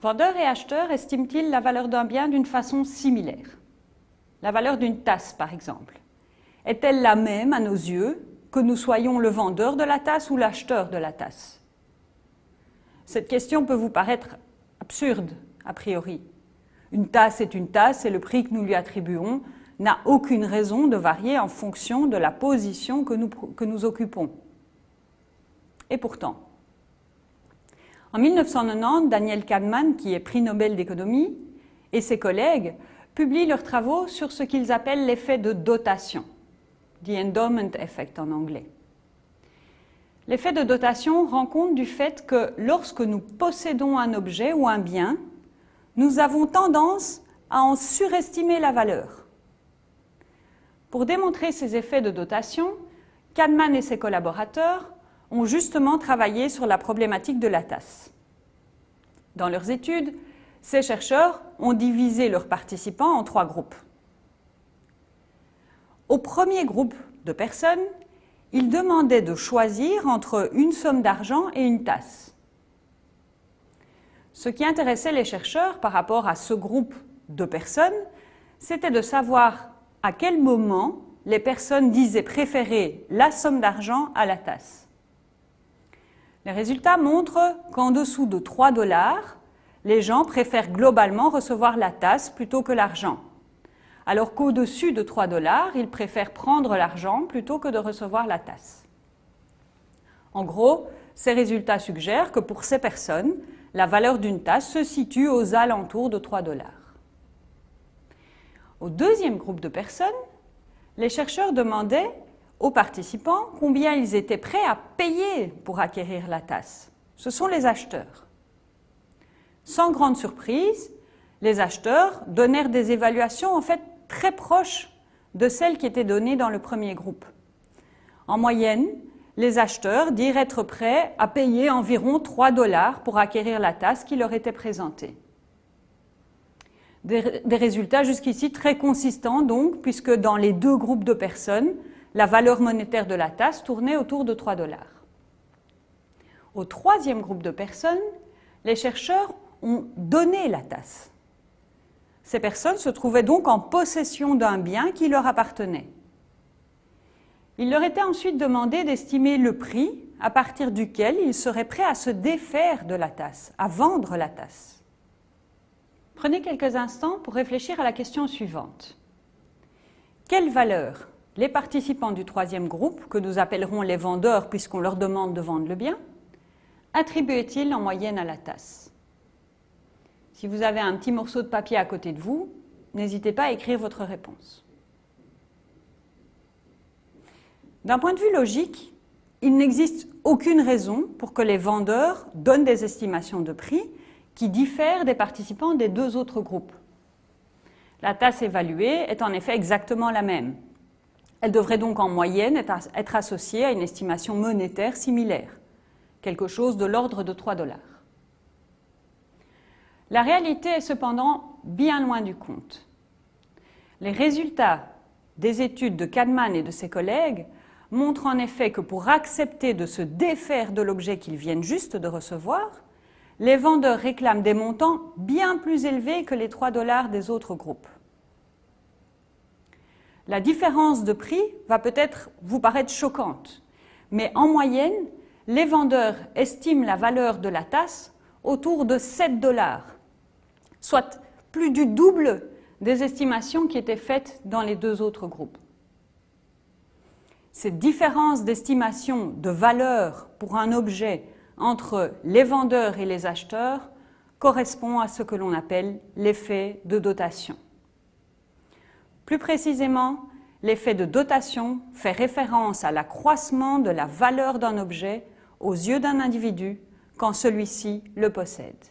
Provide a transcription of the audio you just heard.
Vendeurs et acheteurs estiment-ils la valeur d'un bien d'une façon similaire? La valeur d'une tasse, par exemple. Est-elle la même à nos yeux que nous soyons le vendeur de la tasse ou l'acheteur de la tasse? Cette question peut vous paraître absurde, a priori. Une tasse est une tasse et le prix que nous lui attribuons n'a aucune raison de varier en fonction de la position que nous, que nous occupons. Et pourtant, en 1990, Daniel Kahneman, qui est prix Nobel d'économie, et ses collègues publient leurs travaux sur ce qu'ils appellent l'effet de dotation, the endowment effect en anglais. L'effet de dotation rend compte du fait que lorsque nous possédons un objet ou un bien, nous avons tendance à en surestimer la valeur. Pour démontrer ces effets de dotation, Kahneman et ses collaborateurs ont justement travaillé sur la problématique de la tasse. Dans leurs études, ces chercheurs ont divisé leurs participants en trois groupes. Au premier groupe de personnes, ils demandaient de choisir entre une somme d'argent et une tasse. Ce qui intéressait les chercheurs par rapport à ce groupe de personnes, c'était de savoir à quel moment les personnes disaient préférer la somme d'argent à la tasse. Les résultats montrent qu'en dessous de 3 dollars, les gens préfèrent globalement recevoir la tasse plutôt que l'argent, alors qu'au-dessus de 3 dollars, ils préfèrent prendre l'argent plutôt que de recevoir la tasse. En gros, ces résultats suggèrent que pour ces personnes, la valeur d'une tasse se situe aux alentours de 3 dollars. Au deuxième groupe de personnes, les chercheurs demandaient aux participants combien ils étaient prêts à payer pour acquérir la tasse. Ce sont les acheteurs. Sans grande surprise, les acheteurs donnèrent des évaluations en fait très proches de celles qui étaient données dans le premier groupe. En moyenne, les acheteurs dirent être prêts à payer environ 3 dollars pour acquérir la tasse qui leur était présentée. Des, des résultats jusqu'ici très consistants donc, puisque dans les deux groupes de personnes, la valeur monétaire de la tasse tournait autour de 3 dollars. Au troisième groupe de personnes, les chercheurs ont donné la tasse. Ces personnes se trouvaient donc en possession d'un bien qui leur appartenait. Il leur était ensuite demandé d'estimer le prix à partir duquel ils seraient prêts à se défaire de la tasse, à vendre la tasse. Prenez quelques instants pour réfléchir à la question suivante. Quelle valeur les participants du troisième groupe, que nous appellerons les vendeurs puisqu'on leur demande de vendre le bien, attribuaient-ils en moyenne à la tasse? Si vous avez un petit morceau de papier à côté de vous, n'hésitez pas à écrire votre réponse. D'un point de vue logique, il n'existe aucune raison pour que les vendeurs donnent des estimations de prix qui diffèrent des participants des deux autres groupes. La tasse évaluée est en effet exactement la même, elle devrait donc en moyenne être associée à une estimation monétaire similaire, quelque chose de l'ordre de 3 dollars. La réalité est cependant bien loin du compte. Les résultats des études de Kahneman et de ses collègues montrent en effet que pour accepter de se défaire de l'objet qu'ils viennent juste de recevoir, les vendeurs réclament des montants bien plus élevés que les 3 dollars des autres groupes la différence de prix va peut-être vous paraître choquante, mais en moyenne, les vendeurs estiment la valeur de la tasse autour de 7 dollars, soit plus du double des estimations qui étaient faites dans les deux autres groupes. Cette différence d'estimation de valeur pour un objet entre les vendeurs et les acheteurs correspond à ce que l'on appelle l'effet de dotation. Plus précisément, l'effet de dotation fait référence à l'accroissement de la valeur d'un objet aux yeux d'un individu quand celui-ci le possède.